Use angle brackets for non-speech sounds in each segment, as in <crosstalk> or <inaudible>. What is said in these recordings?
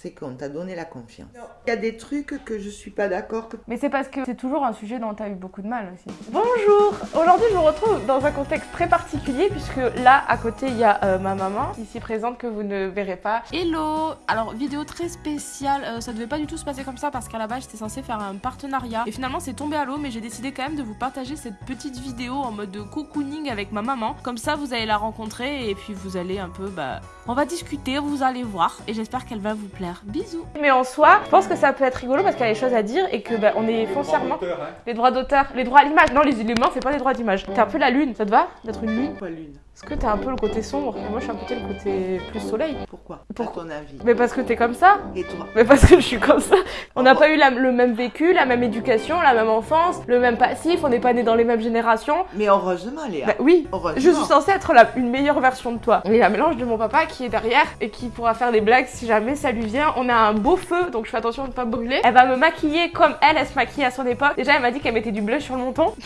c'est qu'on t'a donné la confiance. Il y a des trucs que je suis pas d'accord que... Mais c'est parce que c'est toujours un sujet dont tu as eu beaucoup de mal aussi. Bonjour Aujourd'hui, je vous retrouve dans un contexte très particulier puisque là, à côté, il y a euh, ma maman, ici présente, que vous ne verrez pas. Hello Alors, vidéo très spéciale. Euh, ça devait pas du tout se passer comme ça parce qu'à la base, j'étais censée faire un partenariat. Et finalement, c'est tombé à l'eau, mais j'ai décidé quand même de vous partager cette petite vidéo en mode de cocooning avec ma maman. Comme ça, vous allez la rencontrer et puis vous allez un peu, bah... On va discuter, vous allez voir. Et j'espère qu'elle va vous plaire. Bisous. Mais en soi, je pense que ça peut être rigolo parce qu'il y a des choses à dire et que bah, on est foncièrement les droits d'auteur, les droits à l'image. Non, les humains, c'est pas les droits d'image. T'es un peu la lune, ça te va d'être une lune? Pas lune. Est-ce que t'as un peu le côté sombre? Et moi je suis un peu le côté plus soleil Pourquoi? À ton avis. Mais parce que t'es comme ça Et toi? Mais parce que je suis comme ça. On n'a pas eu la- le même vécu, la même éducation, la même enfance, le même passif, on n'est pas nés dans les mêmes générations. Mais heureusement, Léa. Bah oui, Heureusement. je suis censée être la- une meilleure version de toi. Il y a un mélange de mon papa qui est derrière et qui pourra faire des blagues si jamais ça lui vient. On a un beau feu, donc je fais attention de ne pas me brûler. Elle va me maquiller comme elle, elle se maquille à son époque. Déjà, elle m'a dit qu'elle mettait du blush sur le menton. <laughs>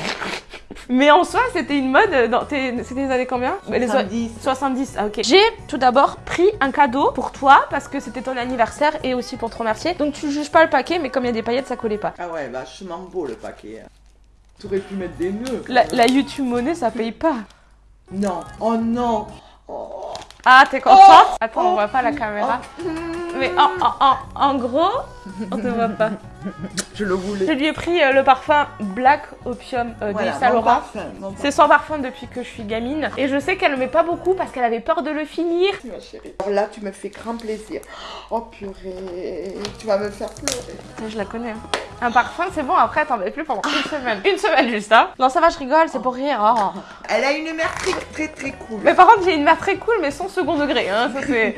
Mais en soi, c'était une mode dans tes... C'était les années combien? Les so- 70. 70, ah ok. J'ai tout d'abord pris un cadeau pour toi parce que c'était ton anniversaire et aussi pour te remercier. Donc tu juges pas le paquet, mais comme il y a des paillettes, ça collait pas. Ah ouais, vachement beau le paquet. hein. Tu aurais pu mettre des nœuds. La, la YouTube monnaie, ça paye pas. Non. Oh non. Oh. Ah, t'es contente Oh Attends, on voit pas la caméra. Mais en, en, en, en gros, on te voit pas. Je le Je voulais. lui ai pris euh, le parfum Black Opium euh, Voilà, d'Yves Saint Laurent. C'est son parfum depuis que je suis gamine. Et je sais qu'elle le met pas beaucoup parce qu'elle avait peur de le finir. ma chérie. Alors là, tu me fais grand plaisir. Oh purée. Tu vas me faire pleurer. Je la connais. hein. Un parfum, c'est bon, après, t'en mets plus pendant une semaine. Une semaine juste, hein. Non, ça va, je rigole, c'est pour rire. oh. Elle a une mère très très très cool. Mais par contre, j'ai une mère très cool, mais sans second degré. Hein, ça, c'est...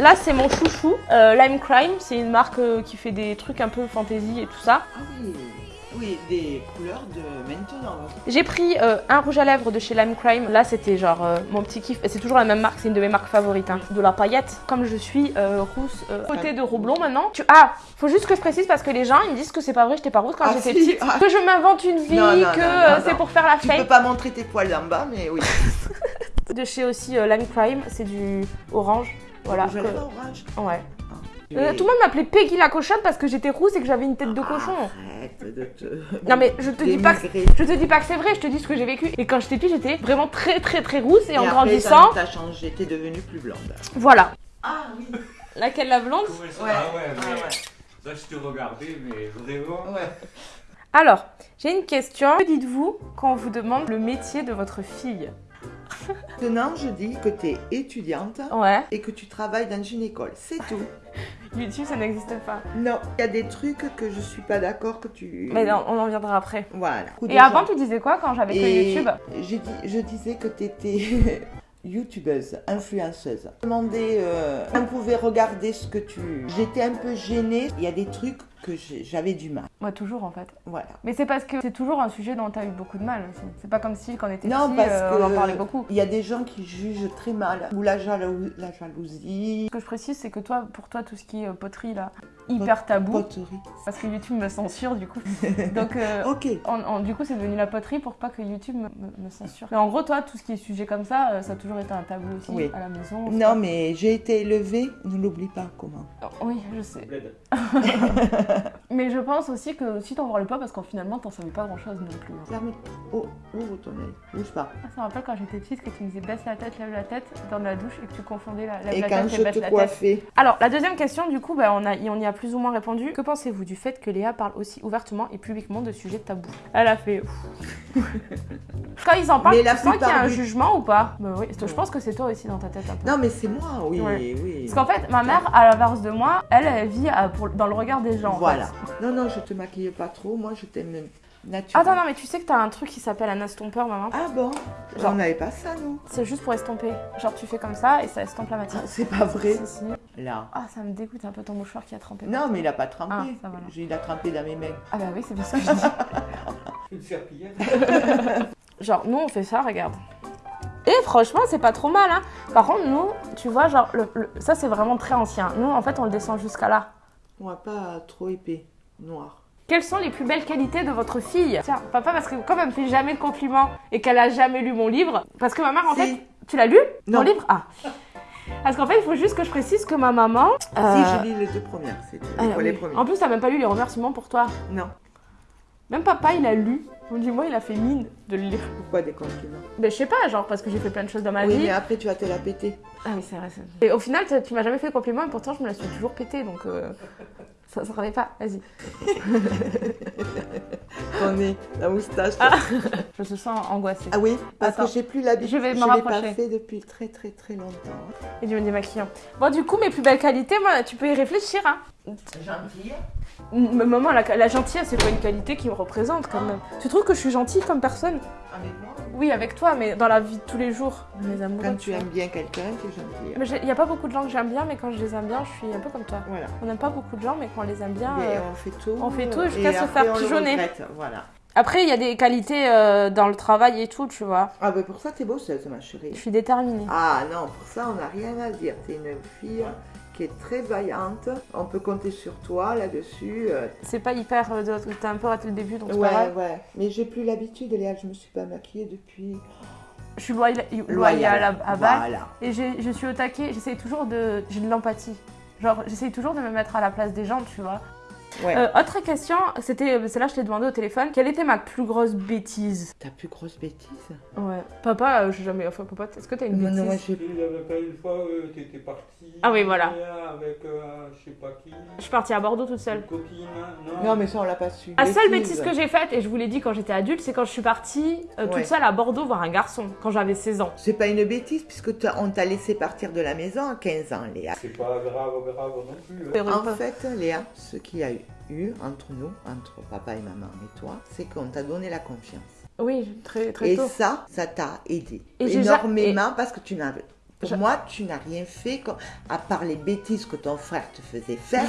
Là, c'est mon chouchou, euh, Lime Crime. C'est une marque euh, qui fait des trucs un peu fantasy et tout ça. Ah oui. Oui, des couleurs de maintenant. J'ai pris euh, un rouge à lèvres de chez Lime Crime. Là, c'était genre euh, mon petit kiff. C'est toujours la même marque, c'est une de mes marques favorites. hein. De la paillette. Comme je suis euh, rousse, euh, côté de Roublon maintenant. Tu... Ah, faut juste que je précise parce que les gens ils me disent que c'est pas vrai, j'étais pas rousse quand Ah, j'étais si. petite. Ah. Que je m'invente une vie, Non, non, que c'est pour faire la Tu peux fête. pas montrer tes poils en bas, mais oui. <laughs> De chez aussi Lime Crime, c'est du orange. Voilà. Je que- orange. Ouais. Et- Euh, tout le monde m'appelait Peggy la cochonne parce que j'étais rousse et que j'avais une tête de cochon. Arrête de te. Non mais je te dis pas que je te dis pas que c'est vrai, je te dis ce que j'ai vécu. Et quand j'étais petite, j'étais vraiment très très très rousse et, en après, grandissant, T'as changé, t'es devenue plus blonde. voilà. Ah oui. Laquelle la blonde Ouais, ça- Ouais. ah ouais, ouais. ça je te regardais, mais vraiment. Ouais. Alors, j'ai une question. Que dites-vous quand on vous demande le métier de votre fille? <laughs> Maintenant, je dis que t'es étudiante Ouais. et que tu travailles dans une école. C'est tout. <laughs> YouTube, ça n'existe pas. Non, il y a des trucs que je suis pas d'accord que tu. Mais non, on en viendra après. Voilà. Et avant, tu disais quoi quand j'avais que YouTube dit, je disais que tu étais <laughs> youtubeuse, influenceuse. Je demandais, euh, on pouvait regarder ce que tu... J'étais un peu gênée. Il y a des trucs que j'avais du mal. Moi, toujours en fait. Voilà. Mais c'est parce que c'est toujours un sujet dont t'as eu beaucoup de mal aussi. C'est pas comme si quand on était Non, petit, parce euh, que on en parlait beaucoup. Il y a des gens qui jugent très mal. Ou la, jalou- la jalousie. Ce que je précise, c'est que toi, pour toi, tout ce qui est euh, poterie là, hyper tabou. Poterie. Parce que YouTube me censure du coup. <laughs> Donc, euh, Ok. en- en- du coup, c'est devenu la poterie pour pas que YouTube me, me- me censure. Mais en gros, toi, tout ce qui est sujet comme ça, euh, ça a toujours été un tabou aussi Oui. à la maison. Non, mais j'ai été élevée, ne l'oublie pas comment. Oui, je sais. <laughs> <laughs> Mais je pense aussi que si t'en parlais pas, parce qu'en finalement, t'en savais pas grand chose non plus. hein. Ferme. Oh, ouvre ton œil. Bouge pas. Ah, ça me rappelle quand j'étais petite que tu me disais baisse la tête, lève la tête dans la douche et que tu confondais la, lève Et la quand tête je et baisse te la tête. Alors, la deuxième question, du coup, bah, on, a, on y a plus ou moins répondu. Que pensez-vous du fait que Léa parle aussi ouvertement et publiquement de sujets tabous? Elle a fait. <laughs> Quand ils en parlent, Mais tu sens qu'il y a un du- jugement ou pas? Bah, oui. Je pense que c'est toi aussi dans ta tête un peu. Non, mais c'est moi, oui, Ouais. oui. Parce qu'en fait, ma mère, à l'inverse de moi, elle, elle vit à- pour- dans le regard des gens. Voilà. fait. Non, non, je te maquille pas trop. Moi, je t'aime naturel. Attends, non, mais tu sais que t'as un truc qui s'appelle un estompeur, maman? Ah bon? Genre- On n'avait pas ça, nous. C'est juste pour estomper. Genre, tu fais comme ça et ça estompe la matière. Ah, C'est pas vrai. Si, si. Là. Ah, ça me dégoûte un peu ton mouchoir qui a trempé. Non, mais il a pas trempé. Ah, ça. J'ai- il a trempé dans mes mains. Ah bah oui, c'est pour ça que je <laughs> dis. Une serpillière. <laughs> Genre, nous, on fait ça, regarde. Et franchement, c'est pas trop mal, hein. Par contre, nous, tu vois, genre, le- le- ça, c'est vraiment très ancien. Nous, en fait, on le descend jusqu'à là. On va pas trop épais, noir. Quelles sont les plus belles qualités de votre fille? Tiens, papa, parce que comme elle me fait jamais de compliments et qu'elle a jamais lu mon livre, parce que ma mère, en Si. fait, tu l'as lu Mon Non. livre? Ah. Parce qu'en fait, il faut juste que je précise que ma maman. euh, Si, je lis les deux premières, c'est ah, les premiers. En plus, t'as même pas lu les remerciements pour toi. Non. Même papa, il a lu. Du moins, il a fait mine de le lire. Pourquoi des compliments Mais je sais pas, genre parce que j'ai fait plein de choses dans ma Oui, vie. mais après, tu vas te la péter. Ah oui, c'est vrai. c'est- Et au final, tu- m'as jamais fait de compliment et pourtant, je me la suis toujours pété, donc euh, ça ça revenait pas. Vas-y. <laughs> Ton nez, la moustache. Ah. Ah, <laughs> Je me sens angoissée. oui, parce Attends. que j'ai plus l'habitude. Je vais me l'ai pas rapprocher. fait depuis très très très longtemps. Et du démaquillant. Bon, du coup, mes plus belles qualités, moi, tu peux y réfléchir, hein. Gentille. M- Maman, la, la gentillesse, c'est pas une qualité qui me représente quand même. Tu trouves que je suis gentille comme personne? Avec moi? Oui, avec toi, mais dans la vie de tous les jours. Mes amoureux. Quand tu aimes bien quelqu'un, tu es gentille. Mais il n'y a pas beaucoup de gens que j'aime bien, mais quand je les aime bien, je suis un peu comme toi. Voilà. On n'aime pas beaucoup de gens, mais quand on les aime bien. Mais euh, on fait tout. on fait tout euh, jusqu'à se faire pigeonner. Voilà. Après, il y a des qualités euh, dans le travail et tout, tu vois. Ah, ben pour ça, t'es bosseuse, ma Je chérie. suis déterminée. Ah non, pour ça, on n'a rien à dire. T'es une fille qui est très vaillante. On peut compter sur toi là-dessus. euh. C'est pas hyper. euh, de- T'as un peu raté le début, donc c'est pas Ouais, grave. ouais. Mais j'ai plus l'habitude, Léa. Je me suis pas maquillée depuis. Je suis loyale, loyale à, à balle. Voilà. Et j'ai- je suis au taquet, j'essaye toujours de. J'ai de l'empathie. Genre, j'essaye toujours de me mettre à la place des gens, tu vois. Ouais. Euh, autre question, c'était. C'est là je t'ai demandé au téléphone. Quelle était ma plus grosse bêtise? Ta plus grosse bêtise? Ouais. Papa, euh, j'ai jamais. Enfin, papa, est-ce que t'as une Non, bêtise? non, moi, j'ai Il y avait pas une fois, euh, t'étais partie. Ah oui, voilà. Avec euh, je sais pas qui. Je suis partie à Bordeaux toute seule. Une copine, non Non, mais ça, on l'a pas su. La seule Bêtise. que j'ai faite, et je vous l'ai dit quand j'étais adulte, c'est quand je suis partie euh, toute Ouais. seule à Bordeaux voir un garçon, quand j'avais 16 ans. C'est pas une bêtise, puisque t'as- on t'a laissé partir de la maison à 15 ans, Léa. C'est pas grave, grave non plus. hein. En fait, Léa, ce qu'il y a eu, eu entre nous, entre papa et maman et toi, c'est qu'on t'a donné la confiance. Oui, très, très Et tôt. ça, ça t'a aidé Et énormément parce que tu n'as. Pour moi, tu n'as rien fait à part les bêtises que ton frère te faisait faire.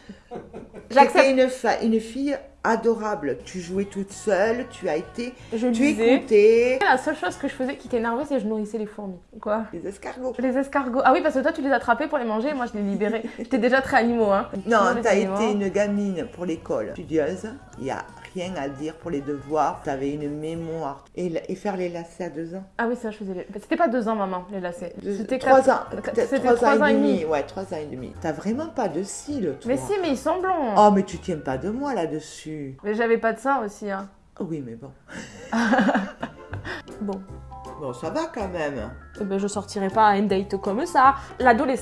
<laughs> J'accepte. Une fille adorable. Tu jouais toute seule, tu as été, Je tu écoutais La seule chose que je faisais qui t'énervait, c'est que je nourrissais les fourmis. Quoi les escargots. Les escargots. Ah oui, parce que toi, tu les attrapais pour les manger et moi, je les libérais. <laughs> J'étais déjà très animaux, hein. Non, t'as été une gamine pour l'école, studieuse. Il n'y a rien à dire pour les devoirs. T'avais une mémoire. Et, faire les lacets à deux ans. Ah oui, ça, je faisais les... C'était pas deux ans, maman, les lacets. C'était trois quatre- ans. C'était trois trois ans et demi. Ouais, trois ans et demi. T'as vraiment pas de cils, toi. Mais si, mais ils sont blonds. Oh, mais tu tiens pas de moi là-dessus. Mais j'avais pas de ça aussi, hein. Oui, mais bon. <laughs> <laughs> Bon. Bon, ça va quand même. Eh ben, je sortirai pas à un date comme ça.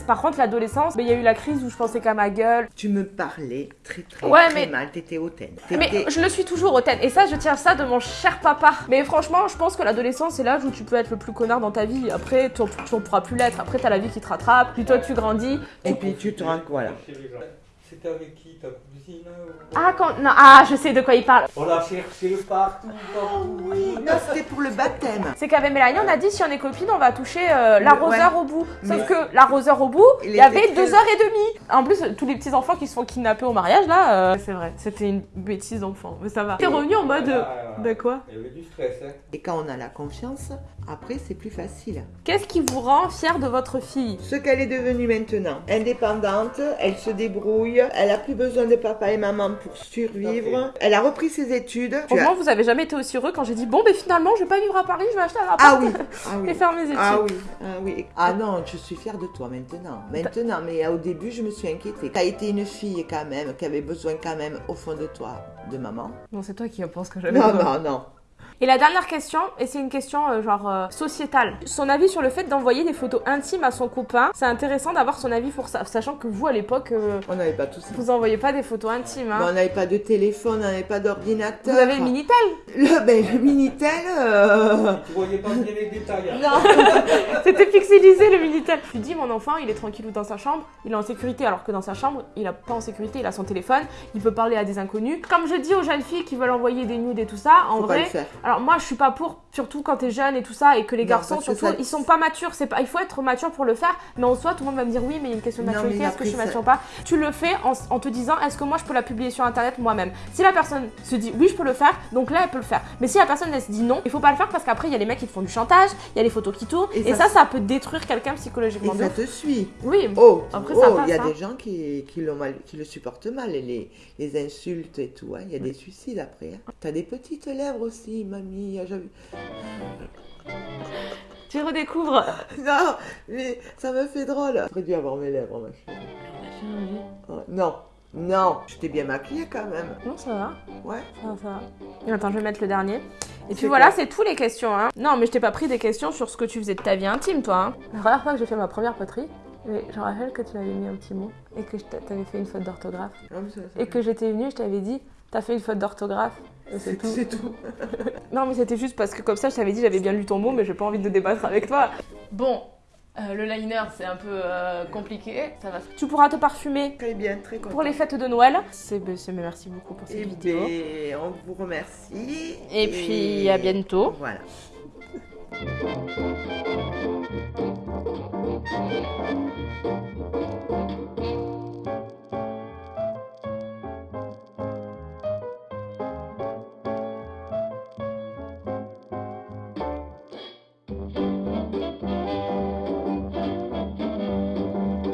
Par contre, l'adolescence, ben, il y a eu la crise où je pensais qu'à ma gueule. Tu me parlais très très, Ouais, très mais- mal. T'étais hautaine. Mais je le suis toujours hautaine. Et ça, je tiens ça de mon cher papa. Mais franchement, je pense que l'adolescence, c'est l'âge où tu peux être le plus connard dans ta vie. Après, tu en pourras plus l'être. Après, t'as la vie qui te rattrape. Puis toi, tu grandis. Et puis tu te voilà. C'était avec qui ta cousine ou- Ah, quand. Non, ah, je sais de quoi il parle. On l'a cherché partout, partout. Oui, non, c'était pour le baptême. C'est qu'avec Mélanie, on a dit si on est copines, on va toucher euh, l'arroseur Ouais. au bout. Sauf Mais- que l'arroseur au bout, Il y avait deux heures et demie. En plus, tous les petits enfants qui se font kidnapper au mariage, là, euh, c'est vrai, c'était une bêtise d'enfant. Mais ça va. T'es revenu en mode. euh, Ah, De quoi? Il y avait du stress, hein. Et quand on a la confiance, après c'est plus facile. Qu'est-ce qui vous rend fier de votre fille? Ce qu'elle est devenue maintenant, indépendante, elle se débrouille, elle a plus besoin de papa et maman pour survivre, elle a repris ses études. Tu as- Franchement, vous avez jamais été aussi heureux quand j'ai dit bon, ben finalement, je vais pas vivre à Paris, je vais acheter un appart Ah oui, <laughs> ah oui. et faire mes études. Ah oui, ah oui. Ah non, je suis fière de toi maintenant. Maintenant, mais au début, je me suis inquiétée. T'as été une fille quand même, qui avait besoin quand même au fond de toi de maman. Non, c'est toi qui penses que j'avais Non, non, non. Et la dernière question, et c'est une question euh, genre euh, sociétale. Son avis sur le fait d'envoyer des photos intimes à son copain, c'est intéressant d'avoir son avis pour ça, sachant que vous à l'époque, euh, On n'avait pas tout ça. vous envoyez pas des photos intimes. Hein. Mais on n'avait pas de téléphone, on n'avait pas d'ordinateur. Vous avez le Minitel Le, ben, le Minitel. euh, Tu voyais pas bien les détails. hein. Non. <laughs> C'était pixelisé le Minitel. Je lui dis, mon enfant, il est tranquille dans sa chambre, il est en sécurité, alors que dans sa chambre, il a pas en sécurité, il a son téléphone, il peut parler à des inconnus. Comme je dis aux jeunes filles qui veulent envoyer des nudes et tout ça, en Faut pas vrai, le faire. alors moi je suis pas pour, surtout quand t'es jeune et tout ça, et que les Non, garçons, surtout, ça- ils sont pas matures. C'est pas, il faut être mature pour le faire, mais en soi, tout le monde va me dire oui, mais il y a une question de maturité, est-ce que je suis mature ou pas? Tu le fais en, en te disant, est-ce que moi je peux la publier sur internet moi-même? Si la personne se dit oui, je peux le faire, donc là elle peut le faire. Mais si la personne elle se dit non, il faut pas le faire parce qu'après il y a les mecs qui te font du chantage, il y a les photos qui tournent, et, Et ça, ça, ça, peut détruire quelqu'un psychologiquement. ça te suit. Oui, Oh, Après, oh, ça il y a passe, hein. des gens qui, qui, mal- qui le supportent mal, les, les insultes et tout. hein. Il y a des suicides après. hein. T'as des petites lèvres aussi, mamie. j'avais- Tu redécouvres. Non, mais ça me fait drôle. J'aurais dû avoir mes lèvres, ma chérie. Oh, Non, non. Je t'ai bien maquillée quand même. Non, ça va. Ouais. Ça va, ça va. Attends, je vais mettre le dernier. Et puis voilà, c'est tout les questions. Hein. Non, mais je t'ai pas pris des questions sur ce que tu faisais de ta vie intime, toi. hein. La première fois que j'ai fait ma première poterie, et je me rappelle que tu m'avais mis un petit mot et que t'avais fait une faute d'orthographe. Ah, Et que j'étais venue, je t'avais dit, t'as fait une faute d'orthographe. Et c'est tout. c'est tout. <laughs> Non, mais c'était juste parce que comme ça, je t'avais dit, j'avais bien lu ton mot, mais j'ai pas envie de débattre avec toi. Bon, euh, le liner, c'est un peu euh, compliqué. Ça va. Tu pourras te parfumer Très bien, très content. pour les fêtes de Noël. C'est, c'est- merci beaucoup pour cette Et vidéo. ben, on vous remercie. Et puis, à bientôt. Voilà.